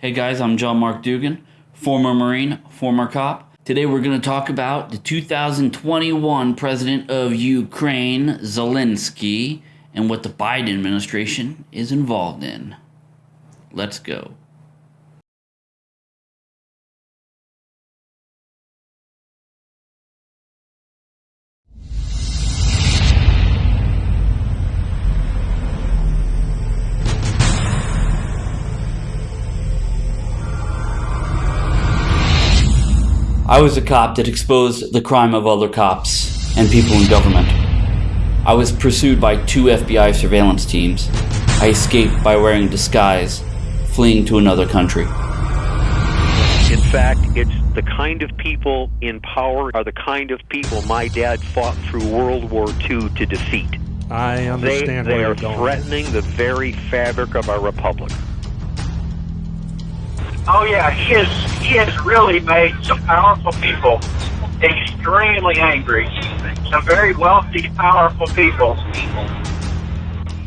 Hey guys, I'm John Mark Dougan, former Marine, former cop. Today we're going to talk about the 2021 President of Ukraine, Zelensky, and what the Biden administration is involved in. Let's go. I was a cop that exposed the crime of other cops and people in government. I was pursued by two FBI surveillance teams. I escaped by wearing a disguise, fleeing to another country. In fact, it's the kind of people in power are the kind of people my dad fought through World War II to defeat. I understand they, they where are you're going. threatening the very fabric of our republic. Oh yeah, he has he has really made some powerful people extremely angry. Some very wealthy, powerful people.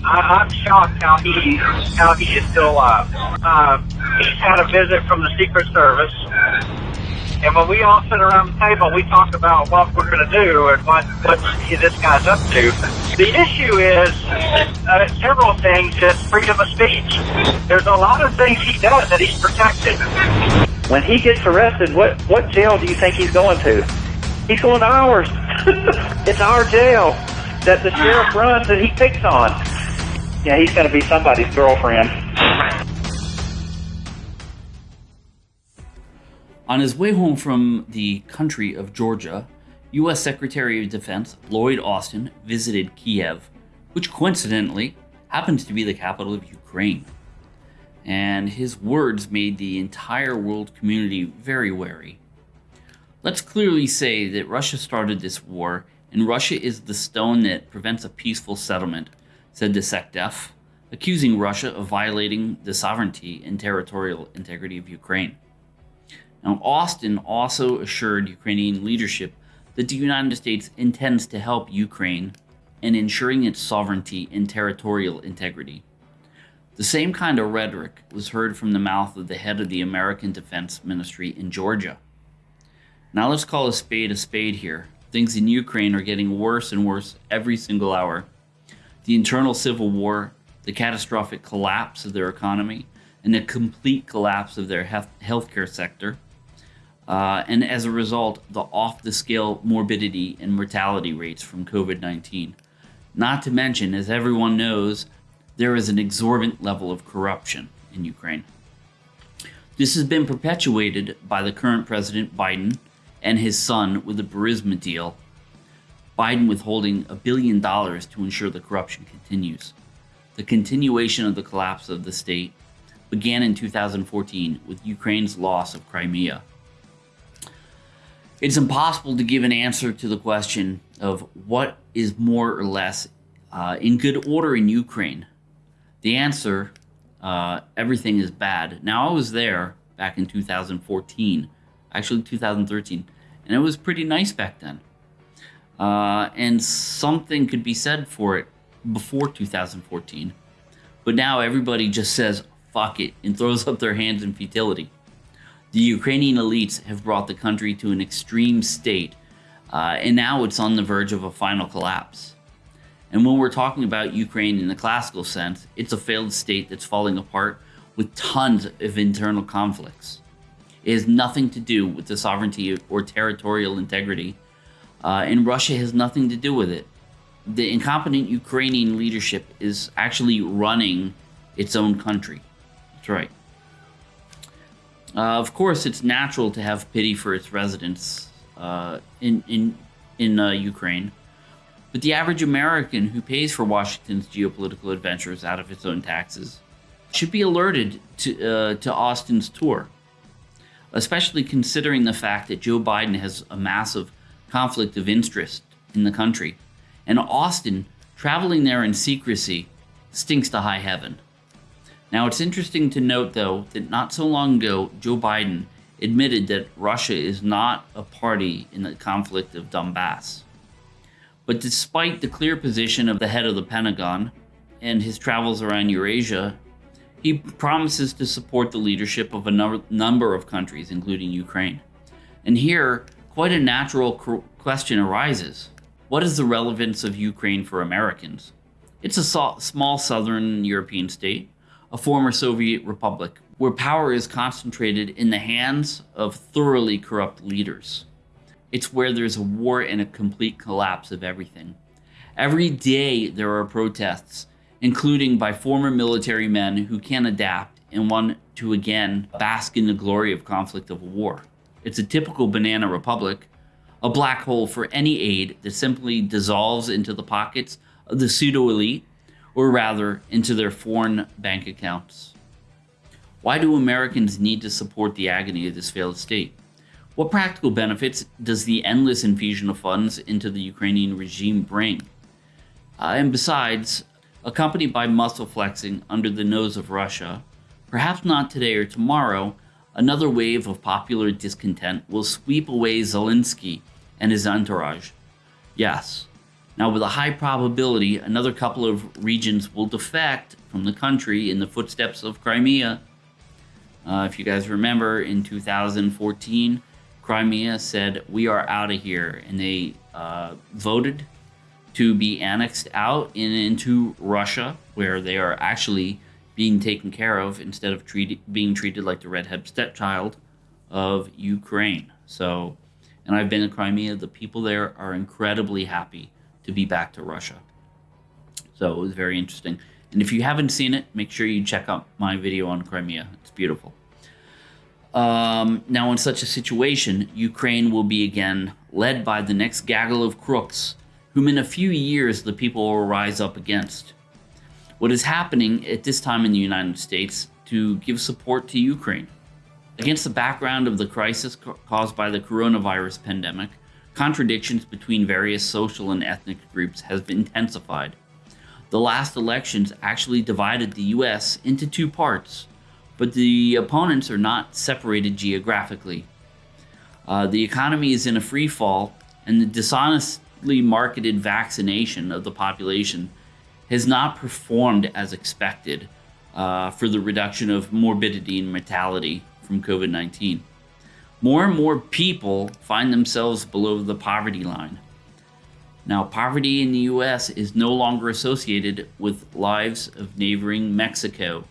I, I'm shocked how he how he is still alive. Um, he's had a visit from the Secret Service, and when we all sit around the table, we talk about what we're going to do and what what this guy's up to. The issue is uh, several things. Is freedom of speech. There's a lot of things he does that he's protected. When he gets arrested, what what jail do you think he's going to? He's going to ours. it's our jail that the sheriff runs that he picks on. Yeah, he's going to be somebody's girlfriend. On his way home from the country of Georgia, U.S. Secretary of Defense Lloyd Austin visited Kiev, which coincidentally happens to be the capital of Ukraine. And his words made the entire world community very wary. Let's clearly say that Russia started this war, and Russia is the stone that prevents a peaceful settlement, said the SecDef, accusing Russia of violating the sovereignty and territorial integrity of Ukraine. Now, Austin also assured Ukrainian leadership that the United States intends to help Ukraine in ensuring its sovereignty and territorial integrity. The same kind of rhetoric was heard from the mouth of the head of the American Defense Ministry in Georgia. Now let's call a spade a spade here. Things in Ukraine are getting worse and worse every single hour. The internal civil war, the catastrophic collapse of their economy, and the complete collapse of their health healthcare sector, uh, and as a result, the off the scale morbidity and mortality rates from COVID 19. Not to mention, as everyone knows, there is an exorbitant level of corruption in Ukraine. This has been perpetuated by the current President Biden and his son with the Burisma deal, Biden withholding a billion dollars to ensure the corruption continues. The continuation of the collapse of the state began in 2014 with Ukraine's loss of Crimea. It's impossible to give an answer to the question of what is more or less uh, in good order in Ukraine. The answer, uh, everything is bad. Now, I was there back in 2014, actually 2013, and it was pretty nice back then. Uh, and something could be said for it before 2014. But now everybody just says, fuck it, and throws up their hands in futility. The Ukrainian elites have brought the country to an extreme state, uh, and now it's on the verge of a final collapse. And when we're talking about Ukraine in the classical sense, it's a failed state that's falling apart with tons of internal conflicts. It has nothing to do with the sovereignty or territorial integrity, uh, and Russia has nothing to do with it. The incompetent Ukrainian leadership is actually running its own country. That's right. Uh, of course, it's natural to have pity for its residents uh, in in in uh, Ukraine, but the average American who pays for Washington's geopolitical adventures out of its own taxes should be alerted to uh, to Austin's tour, especially considering the fact that Joe Biden has a massive conflict of interest in the country, and Austin traveling there in secrecy stinks to high heaven. Now, it's interesting to note, though, that not so long ago, Joe Biden admitted that Russia is not a party in the conflict of Donbass. But despite the clear position of the head of the Pentagon and his travels around Eurasia, He promises to support the leadership of a number, of countries, including Ukraine. And here, quite a natural question arises What is the relevance of Ukraine for Americans? It's a small southern European state, a former Soviet republic, where power is concentrated in the hands of thoroughly corrupt leaders. It's where there's a war and a complete collapse of everything. Every day there are protests, including by former military men who can't adapt and want to again bask in the glory of conflict of war. It's a typical banana republic, a black hole for any aid that simply dissolves into the pockets of the pseudo elite, or rather, into their foreign bank accounts. Why do Americans need to support the agony of this failed state? What practical benefits does the endless infusion of funds into the Ukrainian regime bring? Uh, and besides, accompanied by muscle flexing under the nose of Russia, perhaps not today or tomorrow, another wave of popular discontent will sweep away Zelensky and his entourage. Yes. Now, with a high probability, another couple of regions will defect from the country in the footsteps of Crimea. Uh, if you guys remember, in 2014, Crimea said, We are out of here. And they uh, voted to be annexed out and into Russia, where they are actually being taken care of instead of being treated like the redhead stepchild of Ukraine. So, and I've been in Crimea. The people there are incredibly happy to be back to Russia. So it was very interesting. And if you haven't seen it, make sure you check out my video on Crimea. It's beautiful. Um, now, in such a situation, Ukraine will be again led by the next gaggle of crooks whom in a few years the people will rise up against. What is happening at this time in the United States to give support to Ukraine? Against the background of the crisis caused by the coronavirus pandemic, contradictions between various social and ethnic groups have intensified. The last elections actually divided the US into two parts, but the opponents are not separated geographically. Uh, the economy is in a free fall, and the dishonestly marketed vaccination of the population has not performed as expected uh, for the reduction of morbidity and mortality from COVID 19. More and more people find themselves below the poverty line. Now, poverty in the US is no longer associated with lives of neighboring Mexico.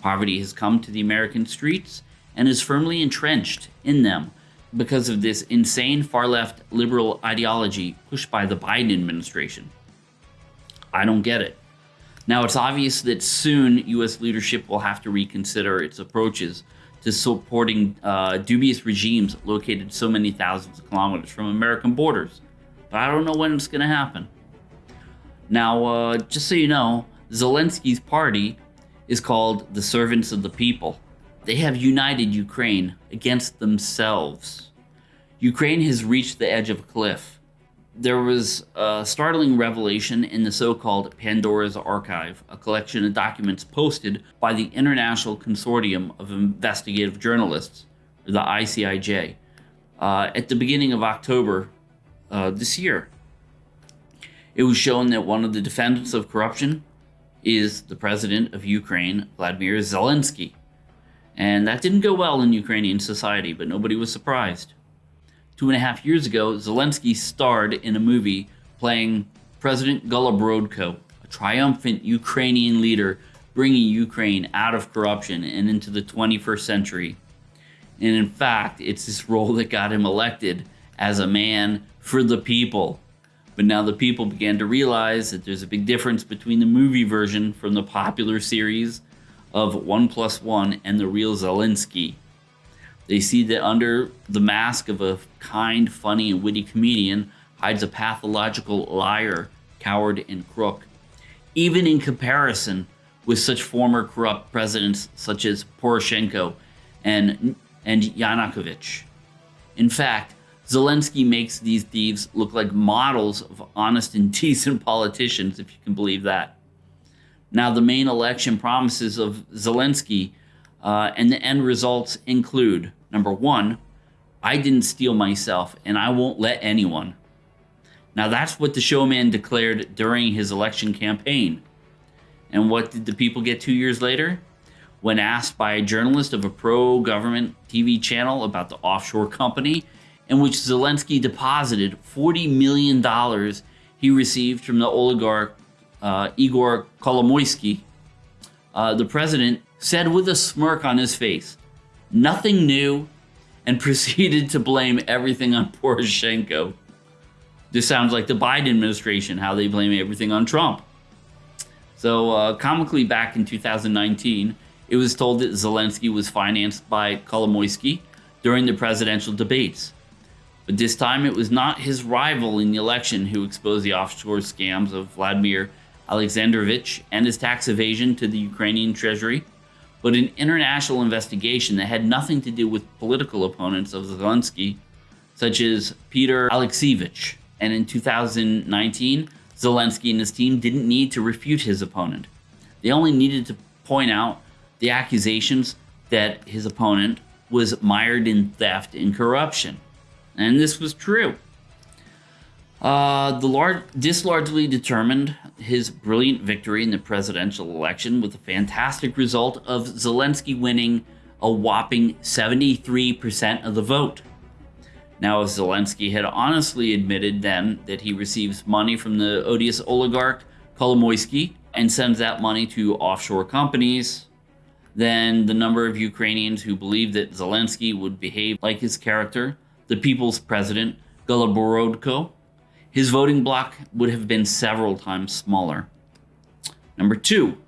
Poverty has come to the American streets and is firmly entrenched in them because of this insane far left liberal ideology pushed by the Biden administration. I don't get it. Now, it's obvious that soon U.S. leadership will have to reconsider its approaches to supporting uh, dubious regimes located so many thousands of kilometers from American borders. But I don't know when it's going to happen. Now, uh, just so you know, Zelensky's party is called the Servants of the People. They have united Ukraine against themselves. Ukraine has reached the edge of a cliff. There was a startling revelation in the so called Pandora's Archive, a collection of documents posted by the International Consortium of Investigative Journalists, or the ICIJ, uh, at the beginning of October uh, this year. It was shown that one of the defendants of corruption is the president of Ukraine, Vladimir Zelensky. And that didn't go well in Ukrainian society, but nobody was surprised. Two and a half years ago, Zelensky starred in a movie playing President Goloborodko, a triumphant Ukrainian leader bringing Ukraine out of corruption and into the 21st century. And in fact, it's this role that got him elected as a man for the people. But now the people began to realize that there's a big difference between the movie version from the popular series of One Plus One and the real Zelensky. They see that under the mask of a kind, funny, and witty comedian hides a pathological liar, coward, and crook. Even in comparison with such former corrupt presidents such as Poroshenko and, and Yanukovych. In fact, Zelensky makes these thieves look like models of honest and decent politicians, if you can believe that. Now, the main election promises of Zelensky uh, and the end results include number one, I didn't steal myself and I won't let anyone. Now, that's what the showman declared during his election campaign. And what did the people get two years later? when asked by a journalist of a pro government TV channel about the offshore company in which Zelensky deposited $40 million he received from the oligarch uh, Igor Kolomoisky, uh, the president said with a smirk on his face, nothing new, and proceeded to blame everything on Poroshenko. This sounds like the Biden administration, how they blame everything on Trump. So, uh, comically, back in 2019, it was told that Zelensky was financed by Kolomoisky during the presidential debates. But this time it was not his rival in the election who exposed the offshore scams of Vladimir Alexandrovich and his tax evasion to the Ukrainian treasury, but an international investigation that had nothing to do with political opponents of Zelensky, such as Peter Alexievich. And in 2019, Zelensky and his team didn't need to refute his opponent. They only needed to point out the accusations that his opponent was mired in theft and corruption. And this was true. Uh, the lar- this largely determined his brilliant victory in the presidential election with a fantastic result of Zelensky winning a whopping 73% of the vote. Now, if Zelensky had honestly admitted then that he receives money from the odious oligarch Kolomoisky and sends that money to offshore companies, then the number of Ukrainians who believe that Zelensky would behave like his character, the people's president, Goloborodko, his voting bloc would have been several times smaller. Number two,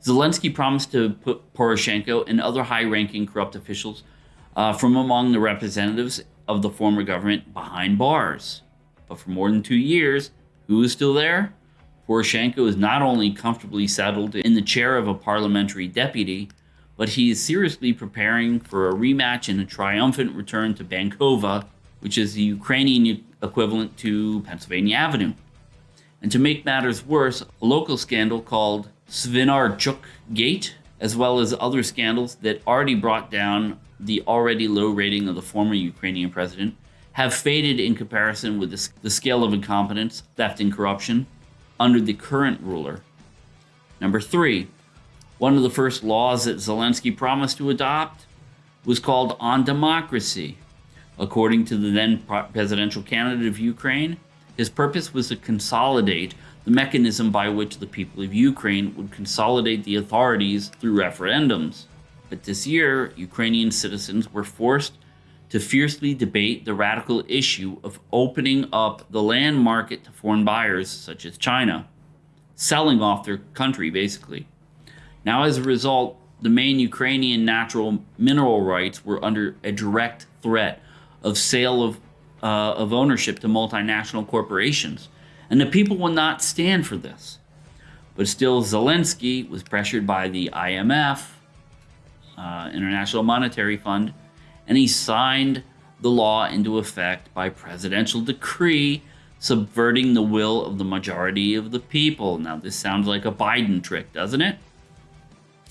Zelensky promised to put Poroshenko and other high ranking corrupt officials uh, from among the representatives of the former government behind bars. But for more than two years, who is still there? Poroshenko is not only comfortably settled in the chair of a parliamentary deputy, but he is seriously preparing for a rematch and a triumphant return to Bankova, which is the Ukrainian equivalent to Pennsylvania Avenue. And to make matters worse, a local scandal called Svinarchuk Gate, as well as other scandals that already brought down the already low rating of the former Ukrainian president, have faded in comparison with the, the scale of incompetence, theft, and corruption under the current ruler. Number three, one of the first laws that Zelensky promised to adopt was called On Democracy. According to the then presidential candidate of Ukraine, his purpose was to consolidate the mechanism by which the people of Ukraine would consolidate the authorities through referendums. But this year, Ukrainian citizens were forced to fiercely debate the radical issue of opening up the land market to foreign buyers such as China, selling off their country basically. Now, as a result, the main Ukrainian natural mineral rights were under a direct threat of sale of, uh, of ownership to multinational corporations. And the people will not stand for this. But still, Zelensky was pressured by the IMF, uh, International Monetary Fund, and he signed the law into effect by presidential decree, subverting the will of the majority of the people. Now, this sounds like a Biden trick, doesn't it?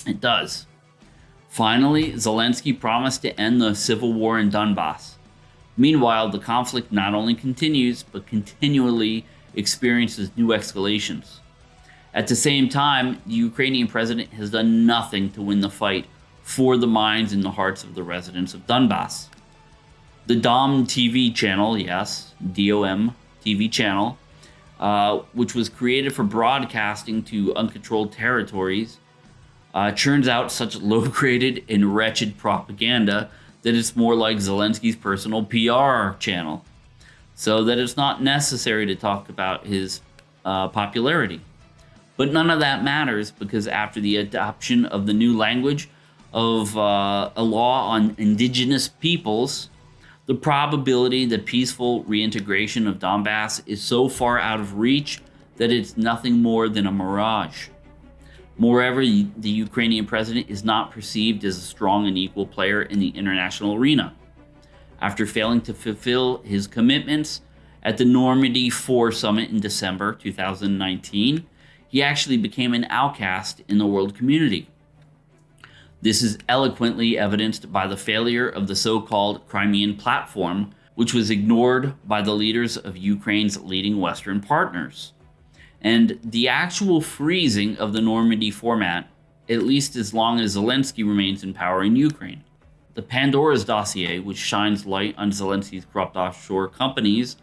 It does. Finally, Zelensky promised to end the civil war in Donbass. Meanwhile, the conflict not only continues, but continually experiences new escalations. At the same time, the Ukrainian president has done nothing to win the fight for the minds and the hearts of the residents of Donbass. The DOM TV channel, yes, DOM TV channel, uh, which was created for broadcasting to uncontrolled territories, uh, churns out such low graded and wretched propaganda that it's more like Zelensky's personal PR channel, so that it's not necessary to talk about his uh, popularity. But none of that matters because after the adoption of the new language of uh, a law on indigenous peoples, the probability that peaceful reintegration of Donbass is so far out of reach that it's nothing more than a mirage. Moreover, the Ukrainian president is not perceived as a strong and equal player in the international arena. After failing to fulfill his commitments at the Normandy 4 summit in December 2019, he actually became an outcast in the world community. This is eloquently evidenced by the failure of the so called Crimean platform, which was ignored by the leaders of Ukraine's leading Western partners. And the actual freezing of the Normandy format at least as long as Zelensky remains in power in Ukraine. The Pandora's dossier, which shines light on Zelensky's corrupt offshore companies,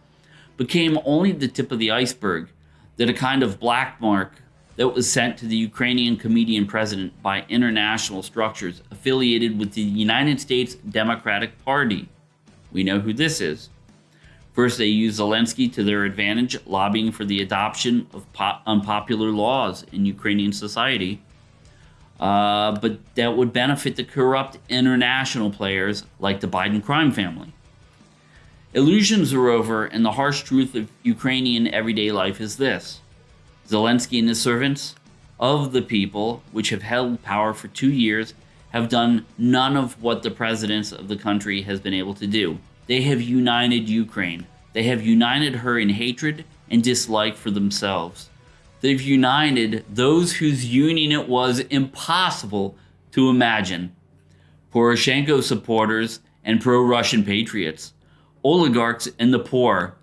became only the tip of the iceberg that a kind of black mark that was sent to the Ukrainian comedian president by international structures affiliated with the United States Democratic Party. We know who this is. First, they used Zelensky to their advantage, lobbying for the adoption of unpopular laws in Ukrainian society. Uh, but that would benefit the corrupt international players like the Biden crime family. Illusions are over, and the harsh truth of Ukrainian everyday life is this Zelensky and his servants of the people, which have held power for two years, have done none of what the presidents of the country has been able to do. They have united Ukraine. They have united her in hatred and dislike for themselves. They've united those whose union it was impossible to imagine. Poroshenko supporters and pro-Russian patriots oligarchs and the poor,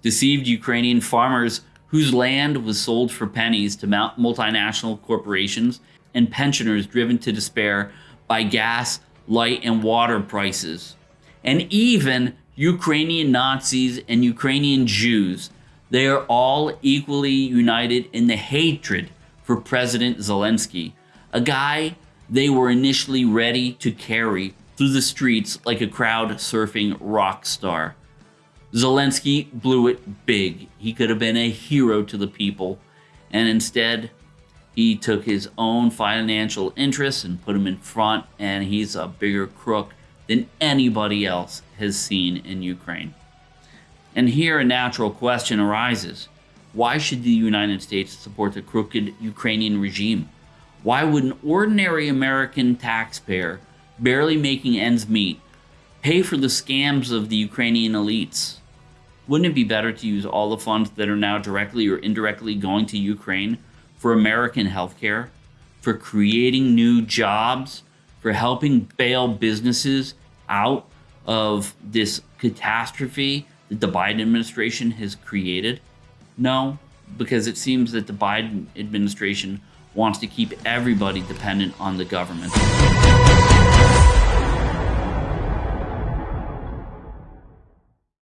deceived Ukrainian farmers whose land was sold for pennies to multinational corporations, and pensioners driven to despair by gas, light, and water prices. And even Ukrainian Nazis and Ukrainian Jews, they are all equally united in the hatred for President Zelensky, a guy they were initially ready to carry through the streets like a crowd surfing rock star. Zelensky blew it big. He could have been a hero to the people, and instead, he took his own financial interests and put them in front, and he's a bigger crook than anybody else has seen in Ukraine. And here a natural question arises. Why should the United States support the crooked Ukrainian regime? Why would an ordinary American taxpayer barely making ends meet, pay for the scams of the Ukrainian elites. Wouldn't it be better to use all the funds that are now directly or indirectly going to Ukraine for American healthcare, for creating new jobs, for helping bail businesses out of this catastrophe that the Biden administration has created? No, because it seems that the Biden administration wants to keep everybody dependent on the government.